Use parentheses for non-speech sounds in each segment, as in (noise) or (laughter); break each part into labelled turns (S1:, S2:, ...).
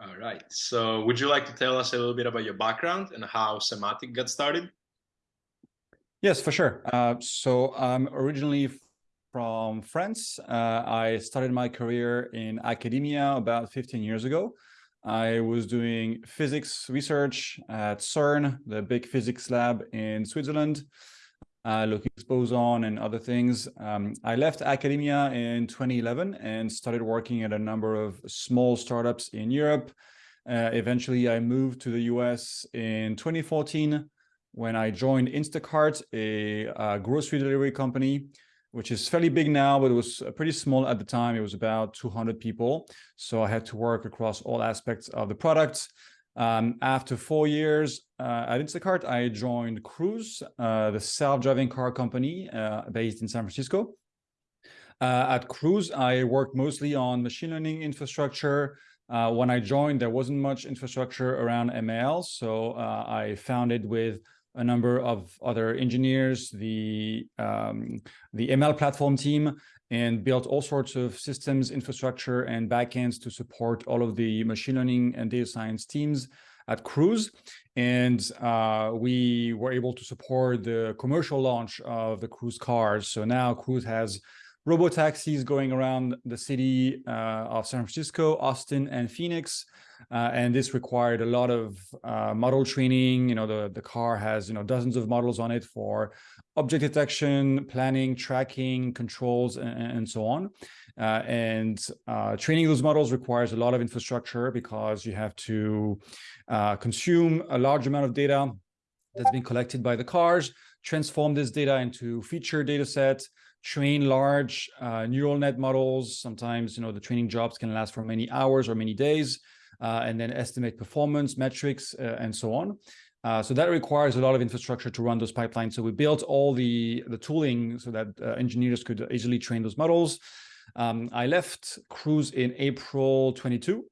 S1: All right. So would you like to tell us a little bit about your background and how Sematic got started?
S2: Yes, for sure. Uh, so I'm originally from France. Uh, I started my career in academia about 15 years ago. I was doing physics research at CERN, the big physics lab in Switzerland, uh, looking at boson and other things. Um, I left academia in 2011 and started working at a number of small startups in Europe. Uh, eventually, I moved to the US in 2014 when I joined Instacart, a, a grocery delivery company which is fairly big now, but it was uh, pretty small at the time. It was about 200 people. So I had to work across all aspects of the product. Um, after four years uh, at Instacart, I joined Cruise, uh, the self-driving car company uh, based in San Francisco. Uh, at Cruise, I worked mostly on machine learning infrastructure. Uh, when I joined, there wasn't much infrastructure around ML, so I founded with a number of other engineers, the, um, the ML platform team, and built all sorts of systems, infrastructure, and backends to support all of the machine learning and data science teams at Cruise. And uh, we were able to support the commercial launch of the Cruise cars. So now Cruise has robo taxis going around the city uh, of San Francisco, Austin, and Phoenix. Uh, and this required a lot of uh, model training. You know, the, the car has, you know, dozens of models on it for object detection, planning, tracking, controls, and, and so on. Uh, and uh, training those models requires a lot of infrastructure because you have to uh, consume a large amount of data that's been collected by the cars, transform this data into feature data sets, train large uh, neural net models. Sometimes, you know, the training jobs can last for many hours or many days and then estimate performance metrics uh, and so on. Uh, so that requires a lot of infrastructure to run those pipelines. So we built all the, the tooling so that uh, engineers could easily train those models. Um, I left Cruise in April 22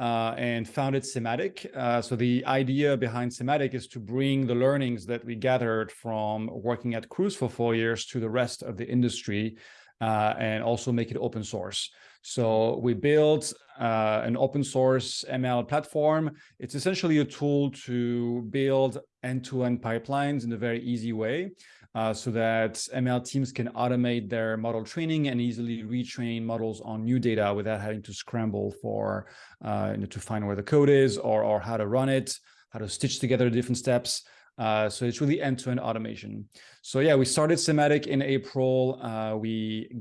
S2: uh, and founded Sematic. Uh, so the idea behind Sematic is to bring the learnings that we gathered from working at Cruise for four years to the rest of the industry uh, and also make it open source. So we built uh, an open source ML platform. It's essentially a tool to build end-to-end -end pipelines in a very easy way uh, so that ML teams can automate their model training and easily retrain models on new data without having to scramble for uh, you know, to find where the code is or, or how to run it, how to stitch together different steps. Uh, so it's really end-to-end -end automation. So yeah, we started Sematic in April. Uh, we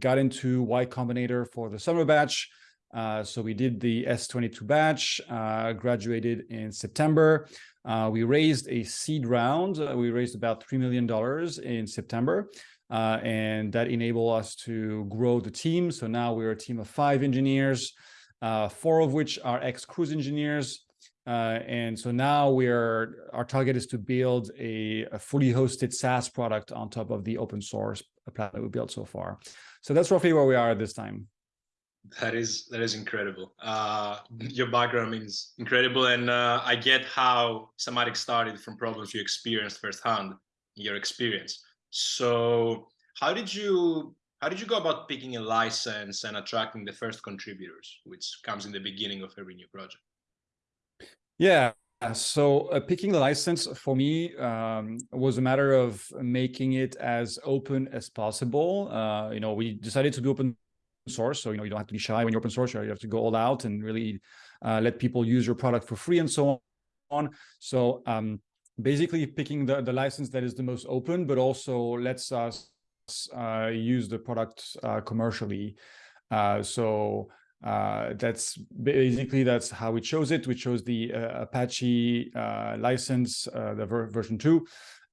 S2: got into Y Combinator for the summer batch. Uh, so we did the S22 batch, uh, graduated in September. Uh, we raised a seed round. We raised about $3 million in September. and that enabled us to grow the team. So now we're a team of five engineers, four of which are ex-cruise engineers, and so now we're our target is to build a, a, fully hosted SaaS product on top of the open source platform we built so far. So that's roughly where we are at this time.
S1: That is that is incredible. Uh, your background is incredible, and uh, I get how Sematic started from problems you experienced firsthand. In your experience. So how did you how did you go about picking a license and attracting the first contributors, which comes in the beginning of every new project?
S2: Yeah, so uh, picking the license for me um, was a matter of making it as open as possible. Uh, you know, we decided to be open source, so you know you don't have to be shy when you're open source. You have to go all out and really uh, let people use your product for free and so on. So um, basically, picking the the license that is the most open, but also lets us uh, use the product uh, commercially. Uh, so uh, that's basically that's how we chose it. We chose the uh, Apache uh, license, uh, the ver version two.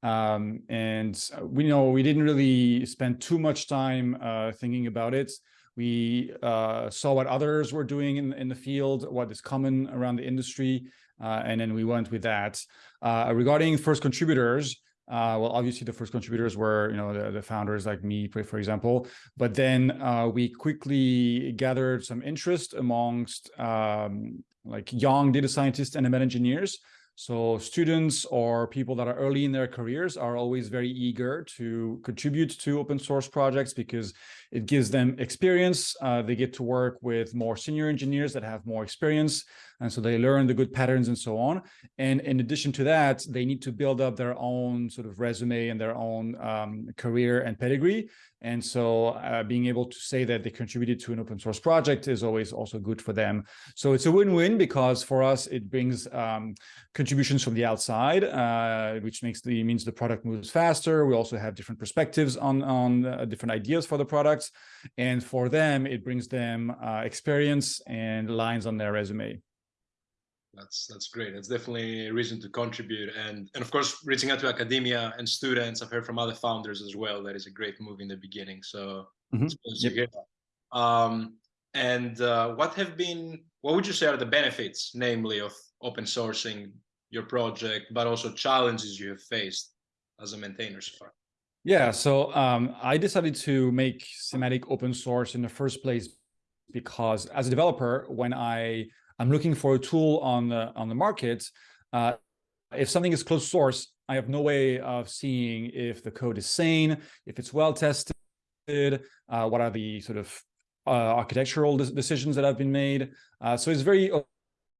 S2: Um, and we know we didn't really spend too much time uh, thinking about it. We uh, saw what others were doing in, in the field, what is common around the industry, and then we went with that. regarding first contributors, uh, well, obviously the first contributors were, you know, the, the founders like me, for example, but then uh, we quickly gathered some interest amongst um, like young data scientists and ML engineers. So students or people that are early in their careers are always very eager to contribute to open source projects because it gives them experience. Uh, they get to work with more senior engineers that have more experience. And so they learn the good patterns and so on. And in addition to that, they need to build up their own sort of resume and their own um, career and pedigree. And so uh, being able to say that they contributed to an open source project is always also good for them. So it's a win-win because for us, it brings um, contributions from the outside, uh, which makes the means the product moves faster. We also have different perspectives on, on uh, different ideas for the products. And for them, it brings them uh, experience and lines on their resume
S1: that's that's great that's definitely a reason to contribute and and of course reaching out to academia and students i've heard from other founders as well that is a great move in the beginning so mm -hmm. yep. um and uh, what have been what would you say are the benefits namely of open sourcing your project but also challenges you have faced as a maintainer so far
S2: yeah so um, i decided to make Sematic open source in the first place because as a developer when i I'm looking for a tool on the on the market. Uh, if something is closed source, I have no way of seeing if the code is sane, if it's well tested, uh, what are the sort of uh, architectural decisions that have been made. Uh, so it's very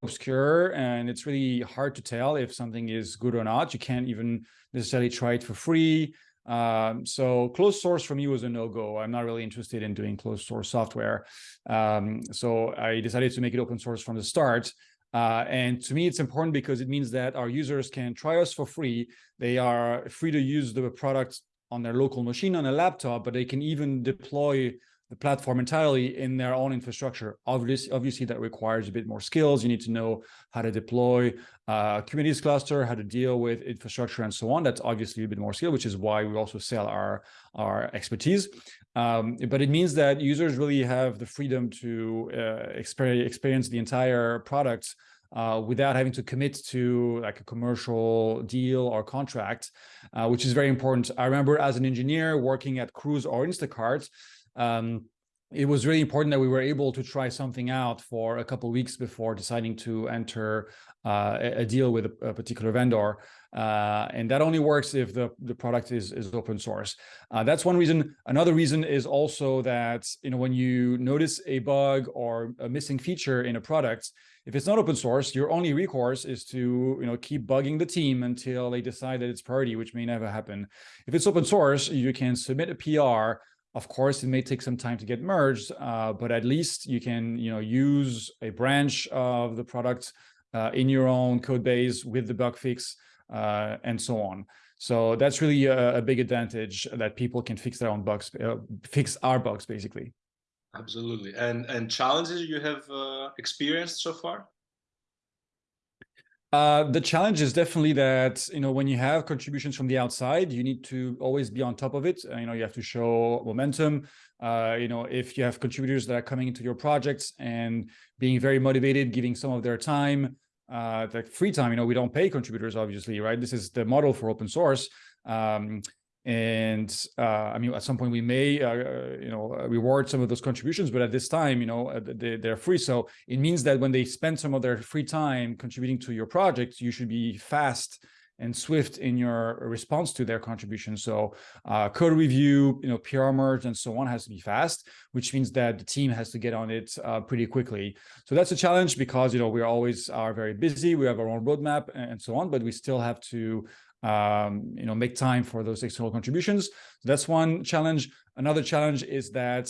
S2: obscure and it's really hard to tell if something is good or not. You can't even necessarily try it for free. Um, so closed source for me was a no-go. I'm not really interested in doing closed source software. Um, so I decided to make it open source from the start. Uh, and to me, it's important because it means that our users can try us for free. They are free to use the product on their local machine on a laptop, but they can even deploy the platform entirely in their own infrastructure. Obviously, obviously that requires a bit more skills. You need to know how to deploy a Kubernetes cluster, how to deal with infrastructure and so on. That's obviously a bit more skill, which is why we also sell our, our expertise. Um, but it means that users really have the freedom to uh, experience, experience the entire product uh, without having to commit to like a commercial deal or contract, uh, which is very important. I remember as an engineer working at Cruise or Instacart, um, it was really important that we were able to try something out for a couple weeks before deciding to enter uh, a, deal with a, particular vendor. Uh, and that only works if the, the product is, is open source. Uh, that's one reason. Another reason is also that, you know, when you notice a bug or a missing feature in a product, if it's not open source, your only recourse is to, you know, keep bugging the team until they decide that it's priority, which may never happen. If it's open source, you can submit a PR of course, it may take some time to get merged, uh, but at least you can you know, use a branch of the product uh, in your own code base with the bug fix uh, and so on. So that's really a, a, big advantage that people can fix their own bugs, uh, fix our bugs basically.
S1: Absolutely. And and challenges you have uh, experienced so far?
S2: Uh, the challenge is definitely that, you know, when you have contributions from the outside, you need to always be on top of it. Uh, you know, you have to show momentum. Uh, you know, if you have contributors that are coming into your projects and being very motivated, giving some of their time, uh, like free time, you know, we don't pay contributors, obviously, right? This is the model for open source. Um, and uh, I mean, at some point we may, uh, uh you know, uh, reward some of those contributions, but at this time, you know, uh, they, they're free. So it means that when they spend some of their free time contributing to your project, you should be fast and swift in your response to their contribution. So uh, code review, you know, PR merge and so on has to be fast, which means that the team has to get on it uh, pretty quickly. So that's a challenge because, you know, we always are very busy. We have our own roadmap and so on, but we still have to um, you know, make time for those external contributions. So that's one challenge. Another challenge is that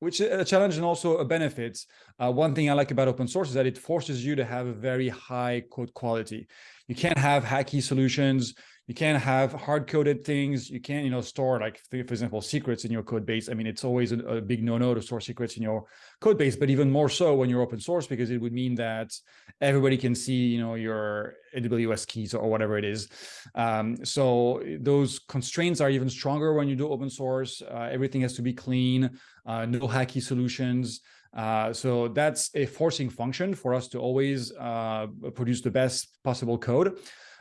S2: which is a challenge and also a benefit. Uh, one thing I like about open source is that it forces you to have a very high code quality. You can't have hacky solutions. You can't have hard-coded things. You can't, you know, store like, for example, secrets in your code base. I mean, it's always a, a big no-no to store secrets in your code base, but even more so when you're open source, because it would mean that everybody can see, you know, your AWS keys or whatever it is. Um, so those constraints are even stronger when you do open source. Uh, everything has to be clean, uh, no hacky solutions. Uh, so that's a forcing function for us to always uh, produce the best possible code.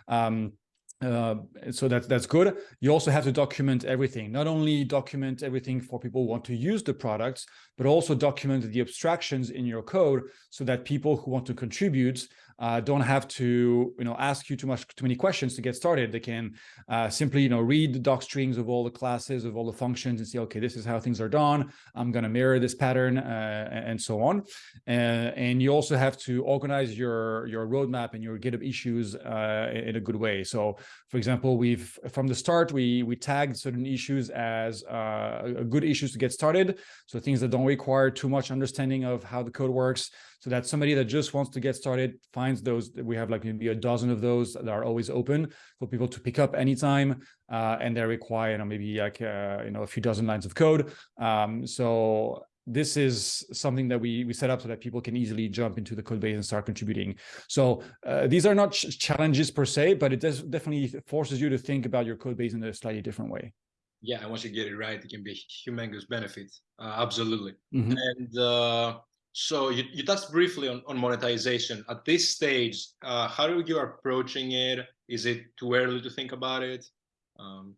S2: Um, uh, so that's that's good. You also have to document everything. Not only document everything for people who want to use the products, but also document the abstractions in your code so that people who want to contribute uh, don't have to you know ask you too much too many questions to get started. They can uh, simply you know read the doc strings of all the classes of all the functions and say, okay, this is how things are done. I'm going to mirror this pattern uh, and so on. Uh, and you also have to organize your your roadmap and your GitHub issues uh, in a good way. So, for example, we've from the start we we tagged certain issues as uh, good issues to get started. So things that don't require too much understanding of how the code works so that somebody that just wants to get started finds those we have like maybe a dozen of those that are always open for people to pick up anytime uh, and they require you know maybe like uh, you know a few dozen lines of code um, so this is something that we we set up so that people can easily jump into the code base and start contributing. So uh, these are not ch challenges per se, but it does definitely forces you to think about your code base in a slightly different way.
S1: Yeah, and once you get it right, it can be a humongous benefit. Uh, absolutely.
S2: Mm -hmm.
S1: And uh, so you, you touched briefly on, on monetization. At this stage, uh, how are you approaching it? Is it too early to think about it? Um,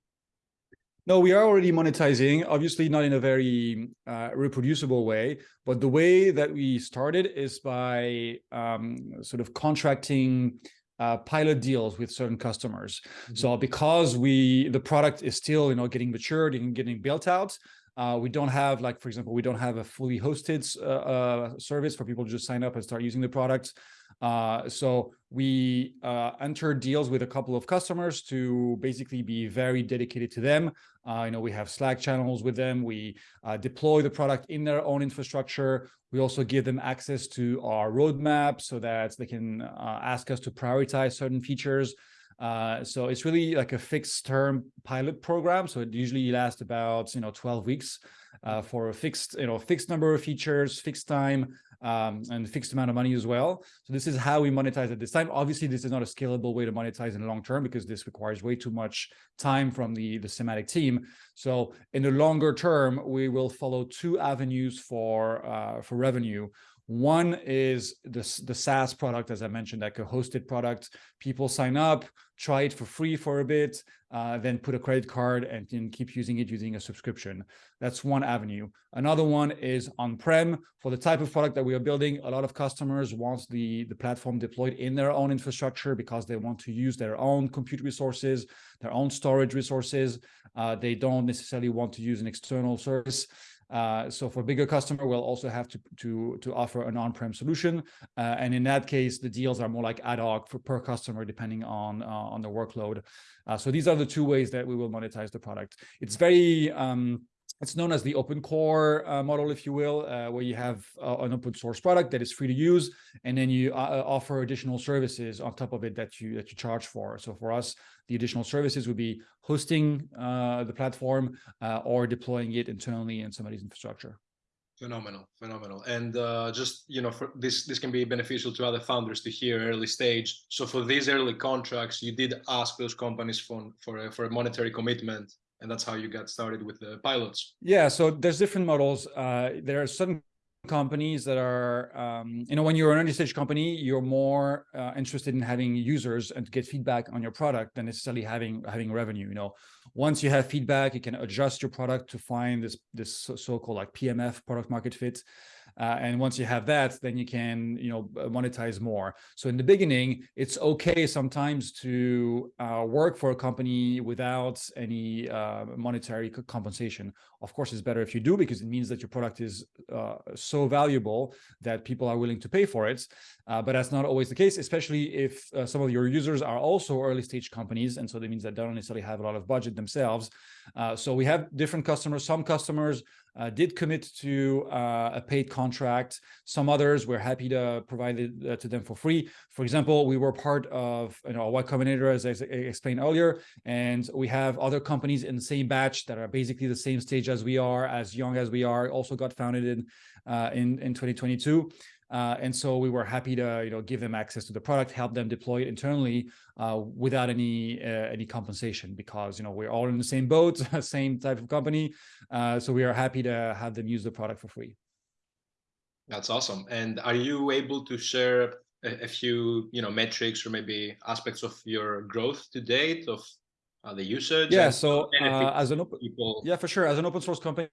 S2: no, we are already monetizing, obviously not in a very uh, reproducible way, but the way that we started is by um, sort of contracting uh, pilot deals with certain customers. Mm -hmm. So because we the product is still you know getting matured and getting built out, uh, we don't have, like, for example, we don't have a fully hosted uh, uh, service for people to just sign up and start using the product. Uh, so we uh, enter deals with a couple of customers to basically be very dedicated to them. Uh, you know, we have Slack channels with them. We deploy the product in their own infrastructure. We also give them access to our roadmap so that they can ask us to prioritize certain features. Uh, so it's really like a fixed term pilot program. So it usually lasts about, you know, 12 weeks uh, for a fixed, you know, fixed number of features, fixed time, um, and fixed amount of money as well. So this is how we monetize at this time. Obviously, this is not a scalable way to monetize in the long term because this requires way too much time from the, the Sematic team. So in the longer term, we will follow two avenues for, uh, for revenue. One is the, the SaaS product, as I mentioned, like a hosted product. People sign up, try it for free for a bit, uh, then put a credit card and then keep using it using a subscription. That's one avenue. Another one is on-prem. For the type of product that we are building, a lot of customers want the, the platform deployed in their own infrastructure because they want to use their own compute resources, their own storage resources. Uh, they don't necessarily want to use an external service. Uh, so for bigger customer, we'll also have to to to offer an on-prem solution, uh, and in that case, the deals are more like ad hoc for per customer depending on uh, on the workload. Uh, so these are the two ways that we will monetize the product. It's very um, it's known as the open core uh, model, if you will, uh, where you have uh, an open source product that is free to use, and then you uh, offer additional services on top of it that you that you charge for. So for us, the additional services would be hosting uh, the platform uh, or deploying it internally in somebody's infrastructure.
S1: Phenomenal, phenomenal, and just you know, for this this can be beneficial to other founders to hear early stage. So for these early contracts, you did ask those companies for for a, for a monetary commitment and that's how you got started with the pilots.
S2: Yeah so there's different models. Uh, there are certain companies that are um, you know when you're an early stage company you're more uh, interested in having users and to get feedback on your product than necessarily having having revenue you know. Once you have feedback you can adjust your product to find this this so-called like pmf product market fit uh, and once you have that, then you can, you know, monetize more. So in the beginning, it's okay sometimes to uh, work for a company without any uh, monetary compensation. Of course, it's better if you do because it means that your product is uh, so valuable that people are willing to pay for it. Uh, but that's not always the case, especially if uh, some of your users are also early stage companies. And so that means that they don't necessarily have a lot of budget themselves. so we have different customers. Some customers uh, did commit to uh, a paid contract. Some others we're happy to provide it uh, to them for free. For example, we were part of you know Y Combinator, as I explained earlier, and we have other companies in the same batch that are basically the same stage as we are, as young as we are, also got founded in uh, in in 2022. Uh, and so we were happy to, you know, give them access to the product, help them deploy it internally uh, without any uh, any compensation because, you know, we're all in the same boat, (laughs) same type of company. Uh, so we are happy to have them use the product for free.
S1: That's awesome. And are you able to share a, a, few you know metrics or maybe aspects of your growth to date of uh, the usage?
S2: Yeah. So uh, as an open people... yeah, for sure. As an open source company,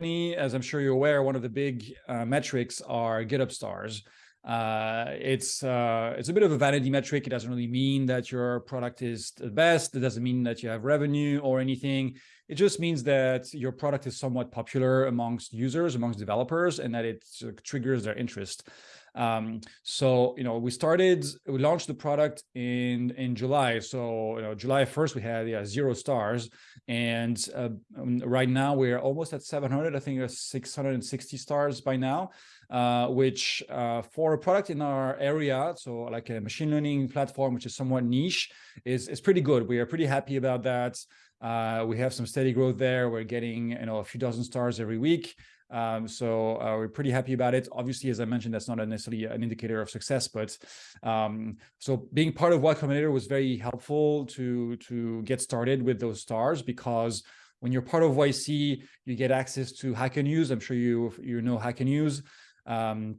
S2: as I'm sure you're aware, one of the big uh, metrics are GitHub stars. Uh, it's uh, it's a bit of a vanity metric. It doesn't really mean that your product is the best. It doesn't mean that you have revenue or anything. It just means that your product is somewhat popular amongst users, amongst developers, and that it triggers their interest. Um, so, you know, we started, we launched the product in, in July. So, you know, July 1st, we had yeah, zero stars. And uh, um, right now we're almost at 700, I think 660 stars by now, uh, which uh, for a product in our area, so like a machine learning platform, which is somewhat niche, is, is pretty good. We are pretty happy about that. Uh, we have some steady growth there. We're getting, you know, a few dozen stars every week. Um, so uh, we're pretty happy about it. Obviously, as I mentioned, that's not necessarily an indicator of success, but um, so being part of Y Combinator was very helpful to to get started with those stars because when you're part of YC, you get access to Hacker News. I'm sure you you know Hacker News. Um,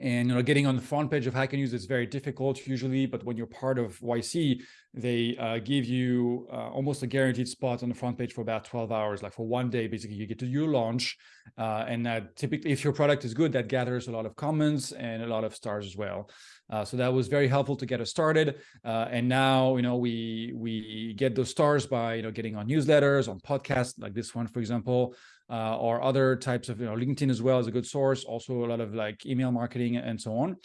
S2: and you know, getting on the front page of Hacker News is very difficult usually, but when you're part of YC, they uh, give you uh, almost a guaranteed spot on the front page for about 12 hours, like for one day, basically you get to do launch. Uh, and typically if your product is good, that gathers a lot of comments and a lot of stars as well. Uh, so that was very helpful to get us started. Uh, and now, you know, we we get those stars by, you know, getting on newsletters, on podcasts like this one, for example, uh, or other types of, you know, LinkedIn as well as a good source, also a lot of like email marketing and so on.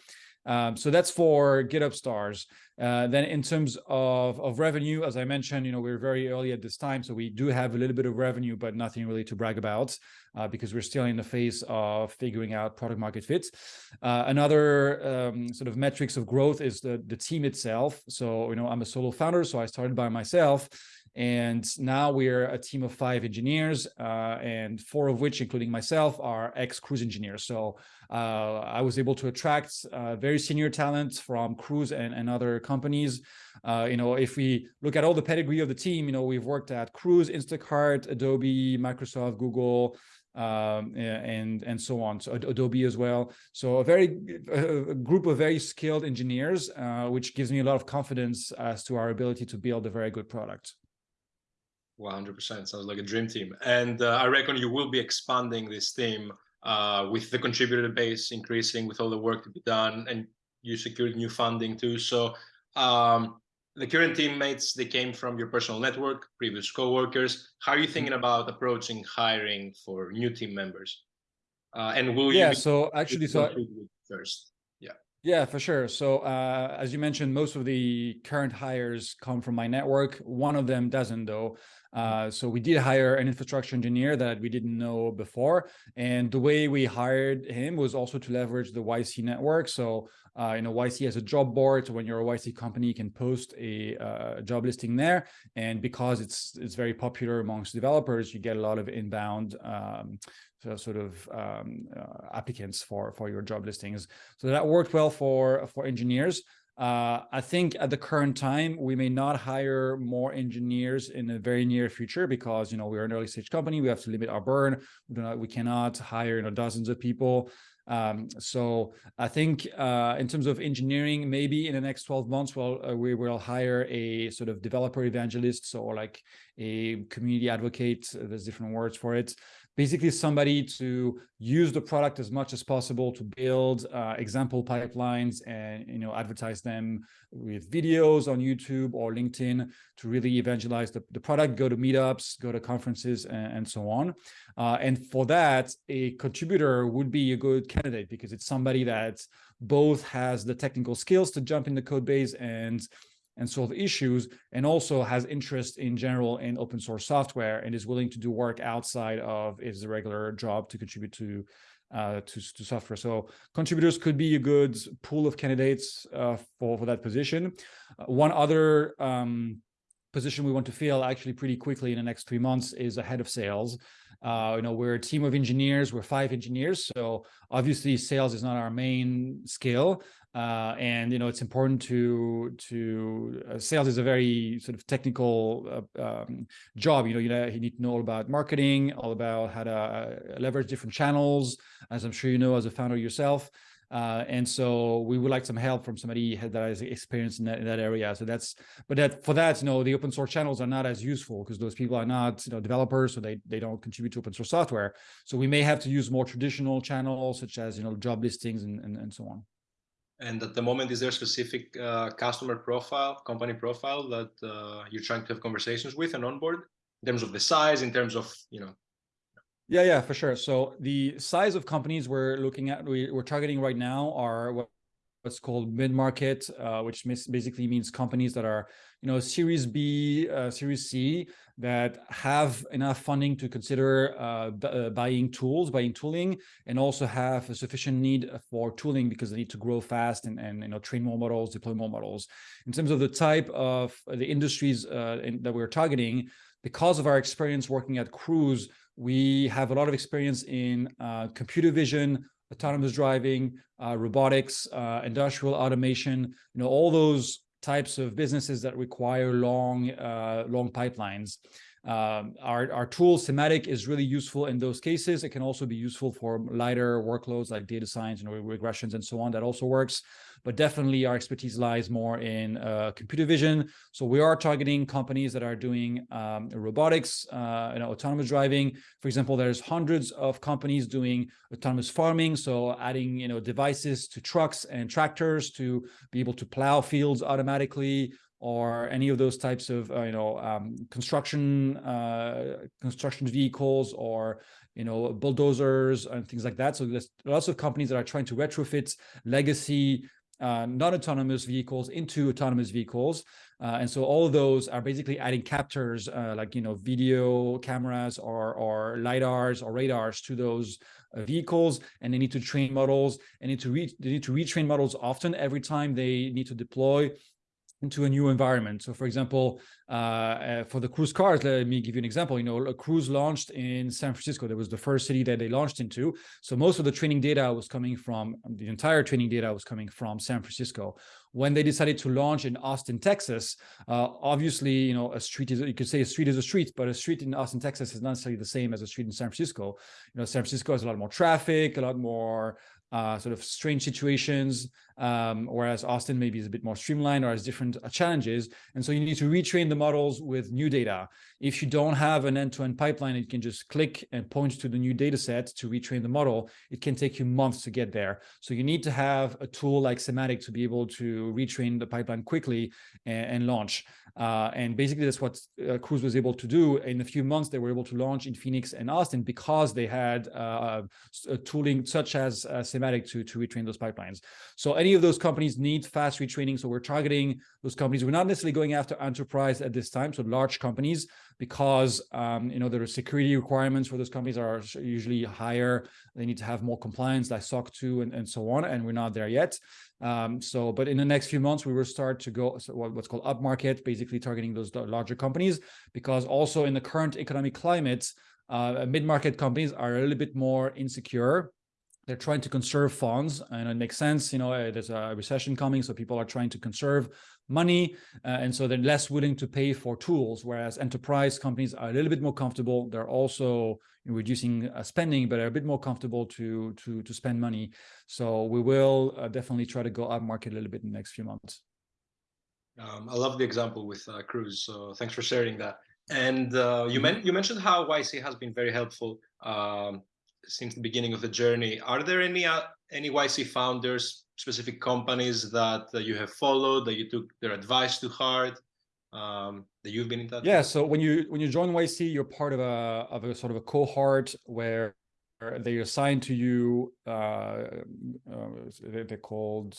S2: Um, so that's for GitHub stars. Uh, then in terms of, of revenue, as I mentioned, you know, we're very early at this time, so we do have a little bit of revenue, but nothing really to brag about uh, because we're still in the phase of figuring out product market fit. Uh, another um, sort of metrics of growth is the, the team itself. So, you know, I'm a solo founder, so I started by myself. And now we're a team of five engineers, uh, and four of which, including myself, are ex-Cruise engineers. So uh, I was able to attract uh, very senior talent from Cruise and, and other companies. Uh, you know, if we look at all the pedigree of the team, you know, we've worked at Cruise, Instacart, Adobe, Microsoft, Google, um, and and so on. So Adobe as well. So a very a group of very skilled engineers, uh, which gives me a lot of confidence as to our ability to build a very good product.
S1: 100% sounds like a dream team. And uh, I reckon you will be expanding this team uh, with the contributor base increasing, with all the work to be done, and you secured new funding too. So um, the current teammates, they came from your personal network, previous co-workers. How are you thinking mm-hmm. about approaching hiring for new team members? Uh, and will
S2: yeah,
S1: you?
S2: so actually, so
S1: first. Yeah.
S2: Yeah, for sure. So uh, as you mentioned, most of the current hires come from my network. One of them doesn't though. Uh, so we did hire an infrastructure engineer that we didn't know before. And the way we hired him was also to leverage the YC network. So, uh, you know, YC has a job board. So when you're a YC company, you can post a uh, job listing there. And because it's it's very popular amongst developers, you get a lot of inbound um, so sort of um, uh, applicants for for your job listings. So that worked well for for engineers. Uh, I think at the current time, we may not hire more engineers in the very near future because, you know, we're an early stage company. We have to limit our burn. We, do not, we cannot hire, you know, dozens of people. Um, so I think uh, in terms of engineering, maybe in the next 12 months, well, uh, we will hire a sort of developer evangelist, so like a community advocate. There's different words for it basically somebody to use the product as much as possible to build uh, example pipelines and you know advertise them with videos on YouTube or LinkedIn to really evangelize the, the product, go to meetups, go to conferences and, and so on. Uh, and for that, a contributor would be a good candidate because it's somebody that both has the technical skills to jump in the code base and and solve issues, and also has interest in general in open source software and is willing to do work outside of his regular job to contribute to uh, to, to software. So contributors could be a good pool of candidates uh, for, for that position. Uh, one other um, position we want to fill actually pretty quickly in the next three months is a head of sales. Uh, you know, we're a team of engineers, we're five engineers. So obviously sales is not our main skill, uh, and you know it's important to to uh, sales is a very sort of technical uh, um, job you know you know you need to know all about marketing all about how to uh, leverage different channels as i'm sure you know as a founder yourself Uh, and so we would like some help from somebody that has experience in that, in that area. So that's, but that for that, you know, the open source channels are not as useful because those people are not, you know, developers, so they, they don't contribute to open source software. So we may have to use more traditional channels such as, you know, job listings and, and, and so on.
S1: And at the moment, is there a specific uh, customer profile, company profile that uh, you're trying to have conversations with and onboard in terms of the size, in terms of, you know,
S2: yeah, yeah, for sure. So the size of companies we're looking at, we, are targeting right now are what, what's called mid-market, uh, which basically means companies that are, you know, Series B, uh, Series C, that have enough funding to consider uh, uh, buying tools, buying tooling, and also have a sufficient need for tooling because they need to grow fast and, and you know train more models, deploy more models. In terms of the type of the industries uh, in, that we're targeting, because of our experience working at Cruise, we have a lot of experience in uh, computer vision, autonomous driving, uh, robotics, uh, industrial automation, you know, all those types of businesses that require long, uh, long pipelines. Um, our, our tool Sematic is really useful in those cases. It can also be useful for lighter workloads like data science and regressions and so on. That also works but definitely our expertise lies more in uh, computer vision. So we are targeting companies that are doing um, robotics, uh, you know, autonomous driving. For example, there's hundreds of companies doing autonomous farming. So adding, you know, devices to trucks and tractors to be able to plow fields automatically or any of those types of uh, you know um, construction uh, construction vehicles or you know bulldozers and things like that. So there's lots of companies that are trying to retrofit legacy uh, non-autonomous vehicles into autonomous vehicles. Uh, and so all of those are basically adding captors uh, like, you know, video cameras or, or LiDARs or radars to those uh, vehicles. And they need to train models and need to they need to retrain models often every time they need to deploy into a new environment. So for example, uh, uh, for the cruise cars, let me give you an example. You know, a cruise launched in San Francisco. That was the first city that they launched into. So most of the training data was coming from, the entire training data was coming from San Francisco. When they decided to launch in Austin, Texas, uh, obviously, you know, a street is, you could say a street is a street, but a street in Austin, Texas is not necessarily the same as a street in San Francisco. You know, San Francisco has a lot more traffic, a lot more uh, sort of strange situations, um, whereas Austin maybe is a bit more streamlined or has different uh, challenges. And so you need to retrain the models with new data. If you don't have an end-to-end -end pipeline, it can just click and point to the new data set to retrain the model. It can take you months to get there. So you need to have a tool like Sematic to be able to retrain the pipeline quickly and, and launch. Uh, and basically that's what uh, Cruise was able to do. In a few months, they were able to launch in Phoenix and Austin because they had uh, tooling such as uh, Sematic to, to retrain those pipelines. So any of those companies need fast retraining. So we're targeting those companies. We're not necessarily going after enterprise at this time, so large companies, because um, you know there are security requirements for those companies are usually higher. They need to have more compliance, like SOC 2 and, and so on, and we're not there yet. Um, so, but in the next few months, we will start to go so what's called upmarket, basically targeting those larger companies, because also in the current economic climate, uh, mid-market companies are a little bit more insecure they're trying to conserve funds and it makes sense you know uh, there's a recession coming so people are trying to conserve money uh, and so they're less willing to pay for tools whereas enterprise companies are a little bit more comfortable. They're also reducing uh, spending but are a bit more comfortable to to to spend money. So we will uh, definitely try to go up market a little bit in the next few months.
S1: Um, i love the example with uh, cruise so thanks for sharing that. And uh, you, men you mentioned how yc has been very helpful um, since the beginning of the journey. Are there any uh, any YC founders, specific companies that, that you have followed, that you took their advice to heart, um, that you've been in touch?
S2: Yeah. With? So when you when you join YC, you're part of a of a sort of a cohort where they assign to you. Uh, uh, they're called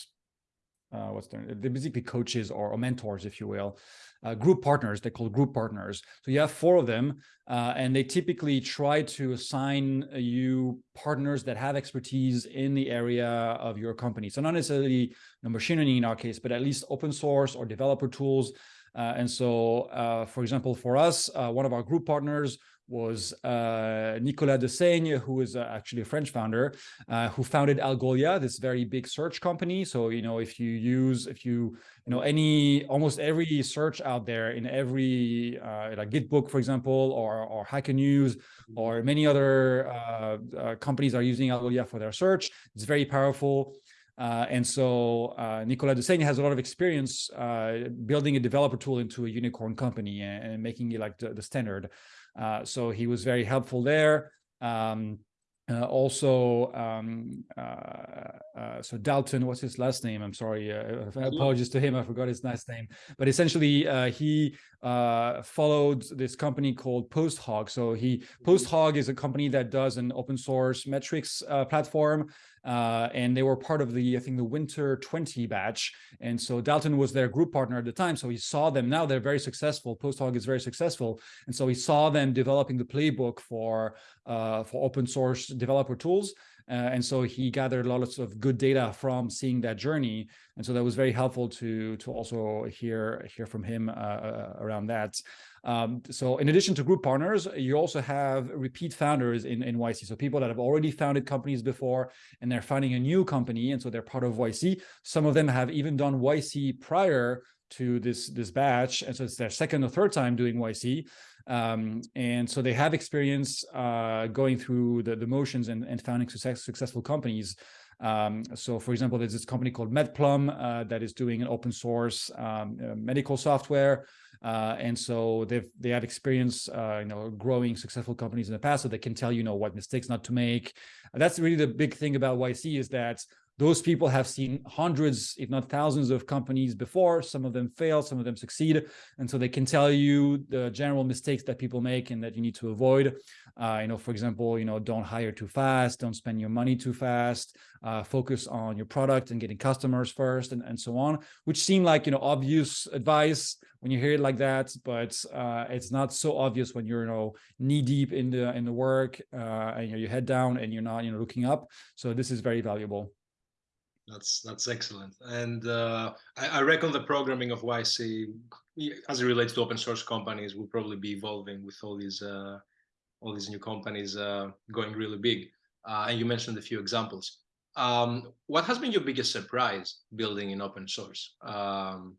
S2: uh, what's their, they're basically coaches or, or mentors, if you will, uh, group partners, they call group partners. So you have four of them, uh, and they typically try to assign you partners that have expertise in the area of your company. So not necessarily you know, machine learning in our case, but at least open source or developer tools. Uh, and so, uh, for example, for us, uh, one of our group partners was uh, Nicolas Dessaigne, who is uh, actually a French founder, uh, who founded Algolia, this very big search company. So, you know, if you use, if you, you know, any, almost every search out there in every, uh, like Gitbook, for example, or, or Hacker News, or many other uh, uh, companies are using Algolia for their search. It's very powerful. Uh, and so uh, Nicolas Dessaigne has a lot of experience uh, building a developer tool into a unicorn company and, and making it like the, the standard. Uh, so he was very helpful there. Um, uh, also, um, uh, uh, so Dalton, what's his last name? I'm sorry, uh, apologies to him, I forgot his last name. But essentially, uh, he uh, followed this company called PostHog. So he mm-hmm. PostHog is a company that does an open source metrics platform uh, and they were part of the, I think, the Winter 20 batch. And so Dalton was their group partner at the time. So he saw them. Now they're very successful. PostHog is very successful. And so he saw them developing the playbook for, uh, for open source developer tools. Uh, and so he gathered a lot lots of good data from seeing that journey. And so that was very helpful to, to also hear, hear from him uh, uh, around that. Um, so in addition to group partners, you also have repeat founders in, in YC. So people that have already founded companies before and they're founding a new company. And so they're part of YC. Some of them have even done YC prior to this this batch and so it's their second or third time doing YC um, and so they have experience uh, going through the, the motions and, and founding success, successful companies um, so for example, there's this company called MedPlum uh, that is doing an open source um, uh, medical software. Uh, and so they've they have experience, uh, you know, growing successful companies in the past, so they can tell you know what mistakes not to make. That's really the big thing about YC is that those people have seen hundreds, if not thousands of companies before. Some of them fail, some of them succeed. And so they can tell you the general mistakes that people make and that you need to avoid. Uh, you know, for example, you know, don't hire too fast, don't spend your money too fast, uh, focus on your product and getting customers first and, and so on, which seem like, you know, obvious advice when you hear it like that, but uh, it's not so obvious when you're, you know, knee deep in the, in the work uh, and you know, your head down and you're not, you know, looking up. So this is very valuable.
S1: That's that's excellent, and uh, I, I, reckon the programming of YC, as it relates to open source companies, will probably be evolving with all these uh, all these new companies uh, going really big. Uh, and you mentioned a few examples. Um, what has been your biggest surprise building in open source? Um,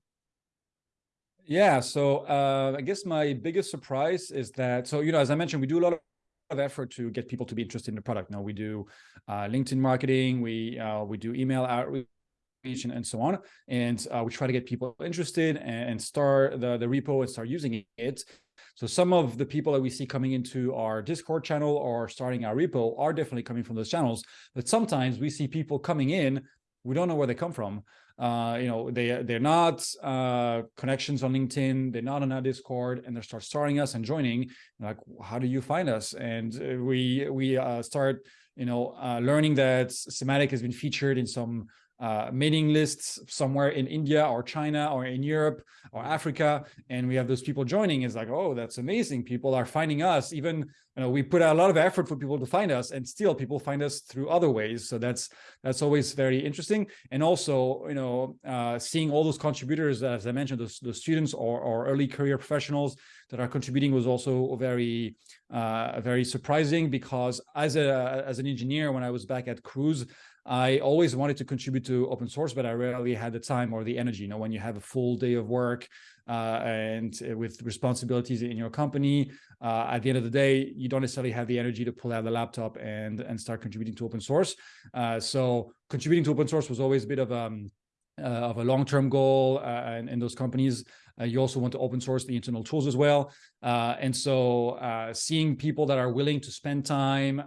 S2: yeah, so uh, I guess my biggest surprise is that so you know as I mentioned, we do a lot of of effort to get people to be interested in the product. Now we do uh, LinkedIn marketing, we uh, we do email outreach and, and so on, and uh, we try to get people interested and, and start the the repo and start using it. So some of the people that we see coming into our Discord channel or starting our repo are definitely coming from those channels. But sometimes we see people coming in, we don't know where they come from. Uh, you know, they they're not uh, connections on LinkedIn, they're not on our Discord, and they start starting us and joining. Like, how do you find us? And uh, we we uh, start, you know, uh, learning that Sematic has been featured in some uh, mailing lists somewhere in India or China or in Europe or Africa, and we have those people joining. It's like, oh, that's amazing. People are finding us. Even you know, we put a lot of effort for people to find us, and still people find us through other ways. So that's that's always very interesting. And also, you know, uh, seeing all those contributors, as I mentioned, the, the students or, or early career professionals that are contributing was also very uh, very surprising because as a as an engineer, when I was back at Cruise. I always wanted to contribute to open source, but I rarely had the time or the energy. You know, when you have a full day of work uh, and uh, with responsibilities in your company, uh, at the end of the day, you don't necessarily have the energy to pull out the laptop and and start contributing to open source. Uh, so contributing to open source was always a bit of um, uh, of a long-term goal uh, and, and those companies uh, you also want to open source the internal tools as well uh, and so uh, seeing people that are willing to spend time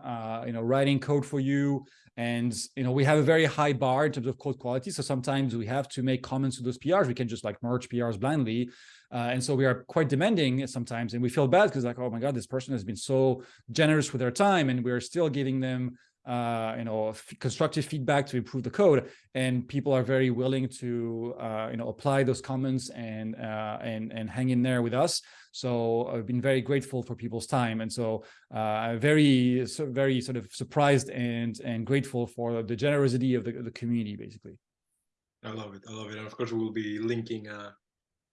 S2: you know writing code for you and, you know, we have a very high bar in terms of code quality. So sometimes we have to make comments to those PRs. We can just like merge PRs blindly. Uh, and so we are quite demanding sometimes, and we feel bad because like, oh my God, this person has been so generous with their time and we're still giving them uh, you know, constructive feedback to improve the code. And people are very willing to, uh, you know, apply those comments and, uh, and, and hang in there with us. So I've been very grateful for people's time. And so uh, very, so very sort of surprised and, and grateful for the generosity of the, the community, basically.
S1: I love it. I love it. And of course, we'll be linking uh,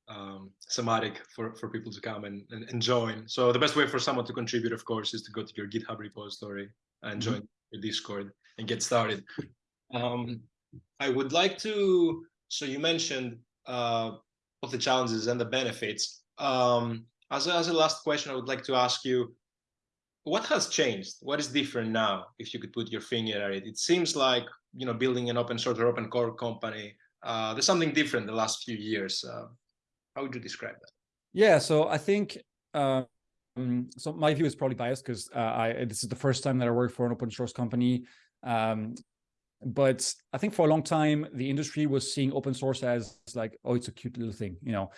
S1: um, Sematic for, for people to come and, and, and, join. So the best way for someone to contribute, of course, is to go to your GitHub repository and mm-hmm. join mm -hmm your Discord and get started. Um, I would like to, so you mentioned uh, of the challenges and the benefits. Um, as, a, as a last question, I would like to ask you, what has changed? What is different now? If you could put your finger at it, it seems like you know building an open source or open core company. Uh, there's something different the last few years. Uh, how would you describe that?
S2: Yeah, so I think um, so. My view is probably biased because uh, I this is the first time that I work for an open source company. Um, but I think for a long time the industry was seeing open source as like, oh, it's a cute little thing, you know.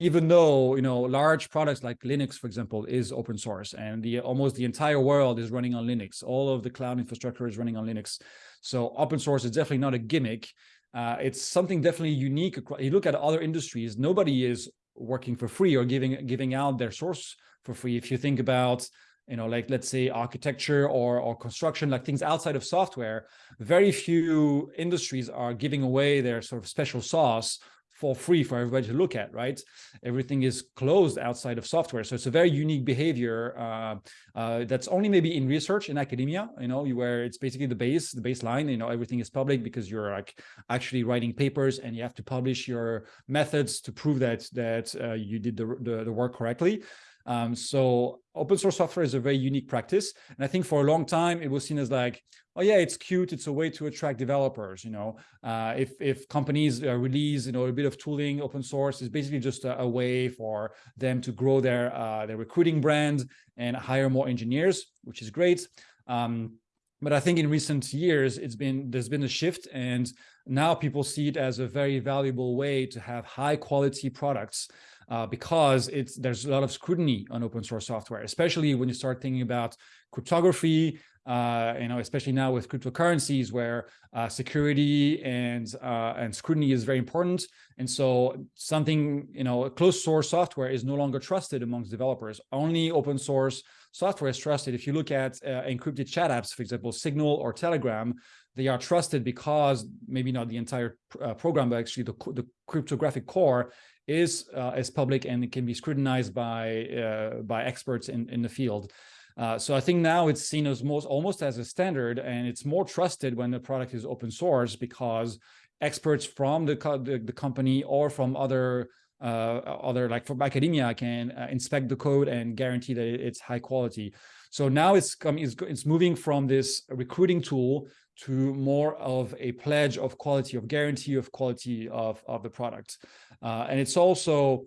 S2: Even though you know large products like Linux, for example, is open source, and the almost the entire world is running on Linux. All of the cloud infrastructure is running on Linux. So open source is definitely not a gimmick. Uh, it's something definitely unique. You look at other industries, nobody is working for free or giving giving out their source for free. If you think about you know, like let's say architecture or, or construction, like things outside of software, very few industries are giving away their sort of special sauce for free for everybody to look at, right? Everything is closed outside of software. So it's a very unique behavior uh, uh, that's only maybe in research in academia, you know, where it's basically the base, the baseline, you know, everything is public because you're like actually writing papers and you have to publish your methods to prove that that uh, you did the, the, the work correctly. Um, so open source software is a very unique practice. And I think for a long time, it was seen as like, oh yeah, it's cute. It's a way to attract developers. You know, uh, if, if companies uh, release, you know, a bit of tooling open source is basically just a, a, way for them to grow their, uh, their recruiting brand and hire more engineers, which is great. Um, but I think in recent years, it's been there's been a shift and now people see it as a very valuable way to have high quality products uh, because it's there's a lot of scrutiny on open source software, especially when you start thinking about cryptography, uh, you know, especially now with cryptocurrencies where uh, security and uh, and scrutiny is very important. And so something, you know, closed source software is no longer trusted amongst developers. Only open source software is trusted. If you look at uh, encrypted chat apps, for example, Signal or Telegram, they are trusted because maybe not the entire uh, program, but actually the, the cryptographic core is uh, is public and it can be scrutinized by uh, by experts in in the field. Uh, so I think now it's seen as most almost as a standard, and it's more trusted when the product is open source because experts from the co the, the, company or from other uh, other like from academia can uh, inspect the code and guarantee that it's high quality. So now it's coming, it's, it's moving from this recruiting tool to more of a pledge of quality, of guarantee of quality of, of the product. Uh, and it's also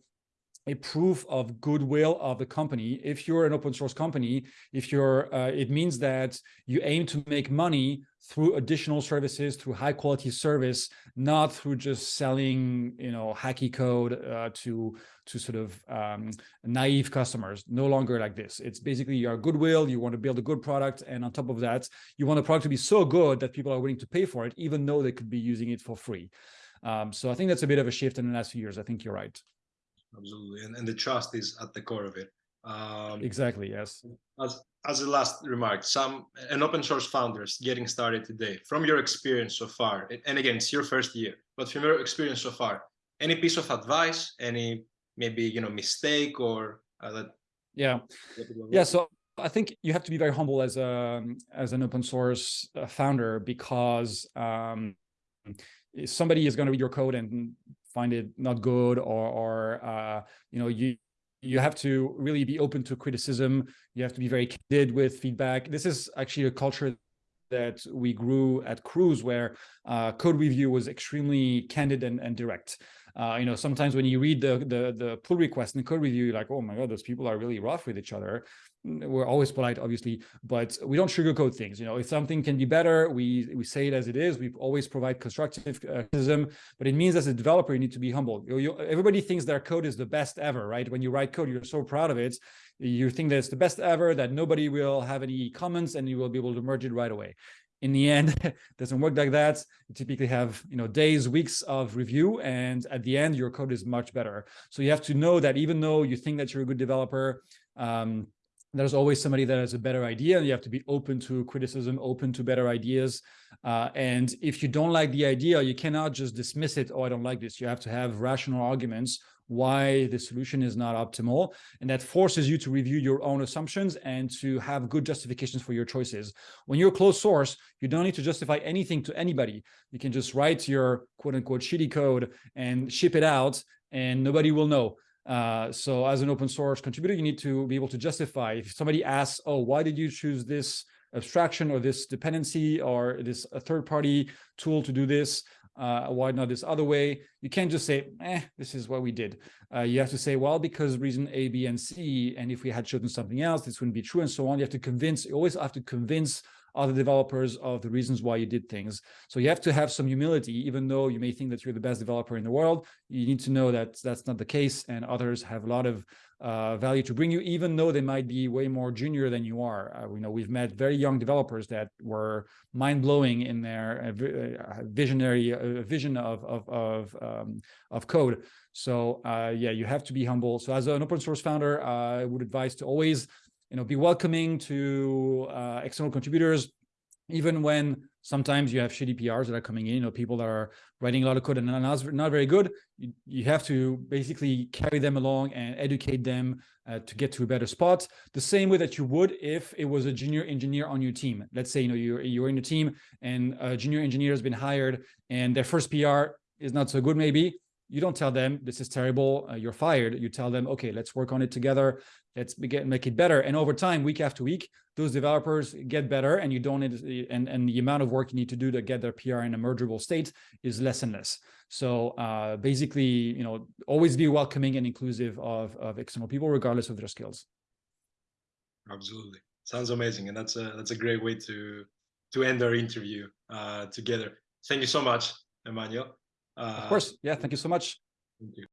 S2: a proof of goodwill of the company. If you're an open source company, if you're, uh, it means that you aim to make money through additional services, through high quality service, not through just selling, you know, hacky code uh, to to sort of um, naive customers. No longer like this. It's basically your goodwill. You want to build a good product, and on top of that, you want the product to be so good that people are willing to pay for it, even though they could be using it for free. Um, so I think that's a bit of a shift in the last few years. I think you're right.
S1: Absolutely, and, and the trust is at the core of it.
S2: Um, exactly. Yes.
S1: As as a last remark, some an open source founders getting started today, from your experience so far, and again, it's your first year, but from your experience so far, any piece of advice, any maybe you know mistake or uh, that?
S2: Yeah, yeah. So I think you have to be very humble as a as an open source uh, founder because um, somebody is going to read your code and find it not good or or uh, you know you you have to really be open to criticism. You have to be very candid with feedback. This is actually a culture that we grew at Cruise where uh, code review was extremely candid and, and direct. Uh, you know, sometimes when you read the, the, the pull request and code review, you're like, oh my God, those people are really rough with each other. Mm, we're always polite, obviously, but we don't sugarcoat things. You know, if something can be better, we we say it as it is. We always provide constructive uh, criticism, but it means as a developer, you need to be humble. You, you, everybody thinks their code is the best ever, right? When you write code, you're so proud of it. You think that it's the best ever, that nobody will have any comments, and you will be able to merge it right away in the end (laughs) doesn't work like that. You typically have you know days weeks of review and at the end your code is much better. So you have to know that even though you think that you're a good developer um, there's always somebody that has a better idea and you have to be open to criticism open to better ideas. Uh, and if you don't like the idea you cannot just dismiss it oh i don't like this. You have to have rational arguments why the solution is not optimal. And that forces you to review your own assumptions and to have good justifications for your choices. When you're closed source, you don't need to justify anything to anybody. You can just write your quote unquote shitty code and ship it out and nobody will know. Uh, so as an open source contributor, you need to be able to justify if somebody asks, oh, why did you choose this abstraction or this dependency or this a third party tool to do this uh, why not this other way? You can't just say, eh, this is what we did. Uh, you have to say, well, because reason A, B, and C, and if we had chosen something else, this wouldn't be true, and so on. You have to convince, you always have to convince other developers of the reasons why you did things. So you have to have some humility, even though you may think that you're the best developer in the world, you need to know that that's not the case and others have a lot of uh, value to bring you, even though they might be way more junior than you are. Uh, we know we've met very young developers that were mind-blowing in their uh, uh, visionary uh, vision of of of, um, of code. So uh, yeah, you have to be humble. So as an open source founder, I would advise to always you know be welcoming to external contributors, even when sometimes you have shitty PRs that are coming in, you know, people that are writing a lot of code and not, not very good, you, you have to basically carry them along and educate them uh, to get to a better spot. The same way that you would if it was a junior engineer on your team. Let's say, you know, you're, you're in a team and a junior engineer has been hired and their first PR is not so good, maybe. You don't tell them this is terrible, uh, you're fired. You tell them, okay, let's work on it together. Let's get, make it better. And over time, week after week, those developers get better and you don't need, and, and the amount of work you need to do to get their PR in a mergeable state is less and less. So uh, basically, you know, always be welcoming and inclusive of, of external people, regardless of their skills.
S1: Absolutely. Sounds amazing. And that's a, that's a great way to, to end our interview uh, together. Thank you so much, Emmanuel. Uh,
S2: Of course. Yeah. Thank you so much.
S1: Thank you.